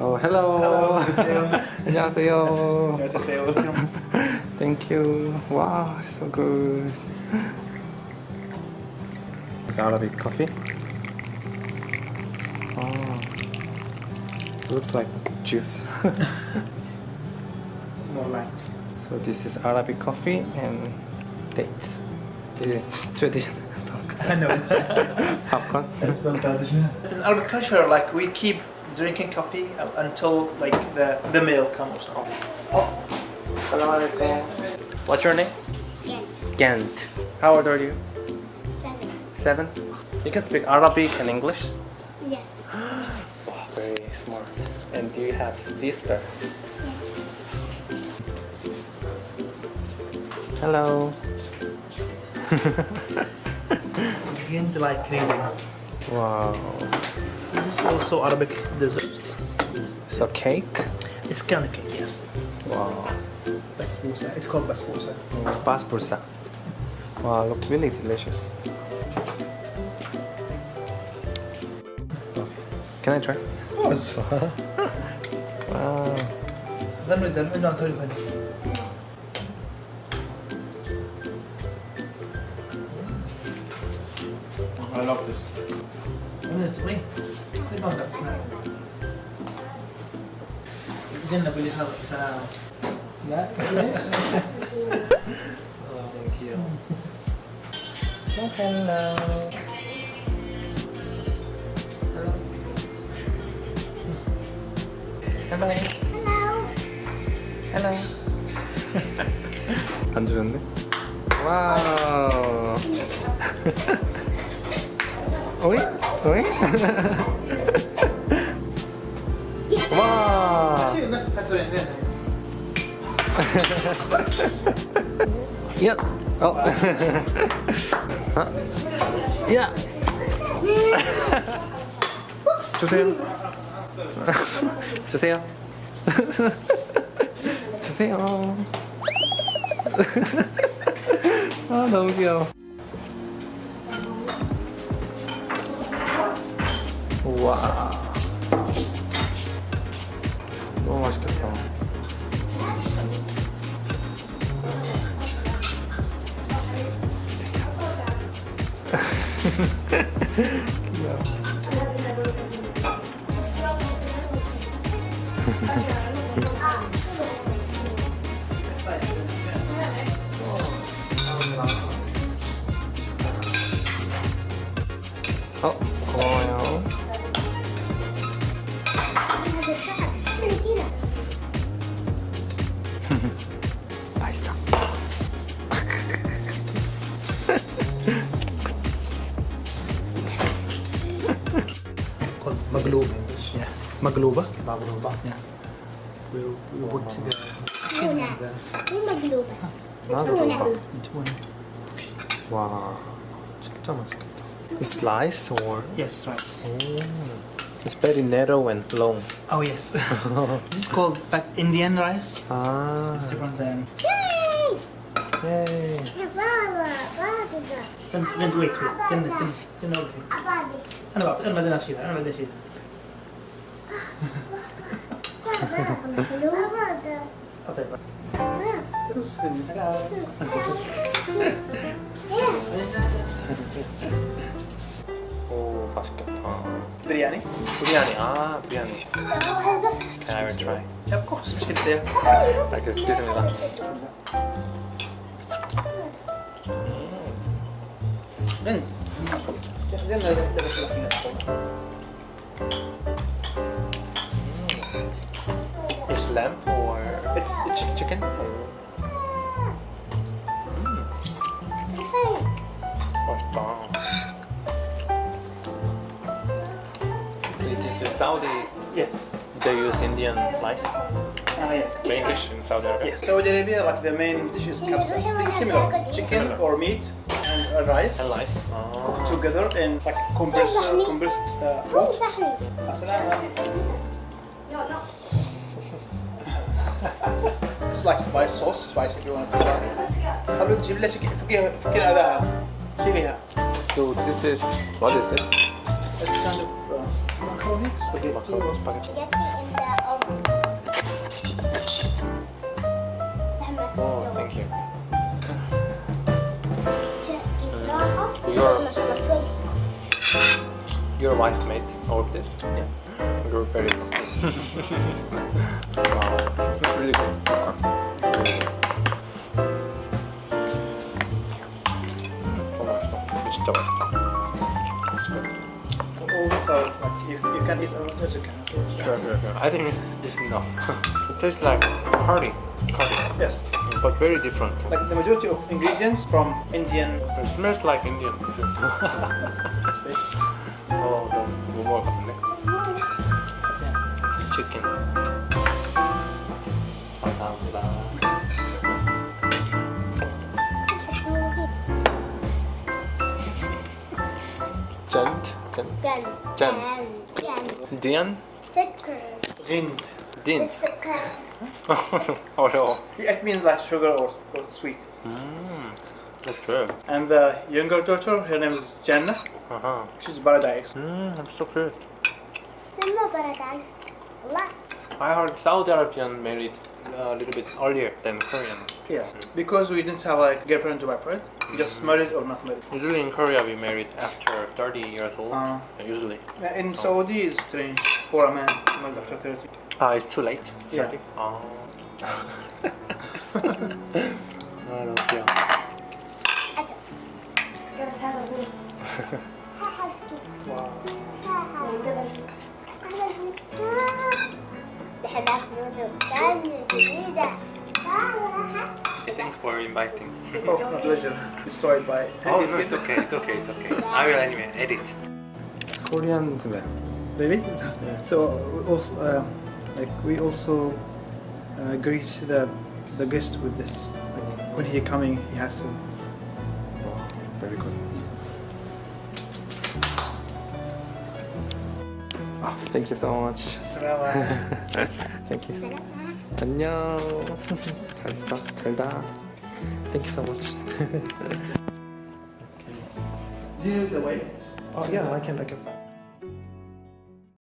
Oh, hello. 안녕하세요. 안녕하세요. Welcome. Thank you. Wow, so good. It's Arabic coffee. Oh, looks like juice. More light. so this is Arabic coffee and dates. This is traditional I know. popcorn. It's not traditional. In Arabic culture, like we keep drinking coffee uh, until like the the meal comes. Oh. What's your name? Yes. Gant. How old are you? Seven. Seven. You can speak Arabic and English. Yes. Wow, very smart. And do you have sister? Yes. Hello. Begin to like Canadian. Wow. This is also Arabic dessert. So cake? It's kind of cake, yes. Wow. Basbousa. It's called basbousa. Basbursa. Wow, look really delicious. Can I try? Of course. Wow. Then with the no, sorry, sorry. I love this. تجنب اللي هذا السلام لا Oh, thank you. Oh, hello. Hello. Hello. Hello. 안 주는데? 와우. 오이? 오이? 와. 야. 어. 야. 주세요. 주세요. 주세요. 아 너무 귀여워. 우와. 너무 맛있겠다. Magloba. Yeah. Magloba? Magloba. Yeah. We, we put the... Tuna. Magloba. Tuna. Tuna. Wow. Slice or? Yes, rice. Oh. It's very narrow and long. Oh yes. this is called back Indian rice. Ah. It's different than. Yay! Yay! وانت ويت ويت تنى تنى تنى انا بعد انا بدي اشيلها انا بدي اشيلها 오 맛있겠다 브리아니? 브리아니 아 브리아니 Can I try? Yeah, of course 주세요 알겠습니다 음. 음. lamb or it's, chicken? It is Saudi. Yes. They use Indian rice. Ah, yes. Main dish in Saudi Arabia. Yes. Saudi Arabia, like the main dish is kabsa. It's similar. Chicken similar. or meat and uh, rice. And rice. Oh. Cooked ah. together and like compressed, uh, compressed uh. Assalamu alaikum. No, no. like spice sauce, spice if you want to try. خلو تجيب لها فوقيها فكين هذاها شيليها. So this is what is this? It's kind of um, macaroni spaghetti. Macaroni spaghetti. Oh, thank you. Uh, your, your wife made all of this? Yeah. You're very lucky. wow, it's really good. Okay. Really good. 음, 너무 맛있다. 진짜 맛있다. It's good. All these are like you, you can eat all this you can. It's Sure, sure, sure. I think it's, it's enough. it tastes like curry, curry, Yes. but very different. Like the majority of ingredients from Indian It smells like Indian food. space. 어, 너무 못 먹을 것 같은데? Yeah. 치킨. 감사합니다. 짠, 짠. Gan. Jan. Gan. 디안? Sugar. Hind. 딘. Sugar. 어려워. It means like sugar or, or sweet. 음, that's good. And the younger daughter, her name is Jannah. Uh-huh. She's paradise. 음, that's so good. Remember paradise. I heard Saudi Arabian married uh, a little bit earlier than Korean. Yes, because we didn't have like girlfriend to boyfriend. Just mm-hmm. married or not married. Usually in Korea we married after 30 years old, uh, usually. In oh. Saudi it's strange for a man married after 30. Ah, uh, it's too late? 30? Yeah. Oh. I don't feel. wow. 워. Acha. Gotta have a little. Wow. نحب ناكل كان جديدة Thanks for inviting. Oh, my pleasure. Destroyed by. oh, no, it's okay, it's okay, it's okay. I will anyway edit. Korean smell. Really? So we also, uh, like we also uh, greet the the guest with this. Like when he coming, he has to. Oh, very good. Ah, thank you so much. Thank you. 안녕. 잘 있어. 잘다. Thank you so much. This is the way. oh yeah, I can I can.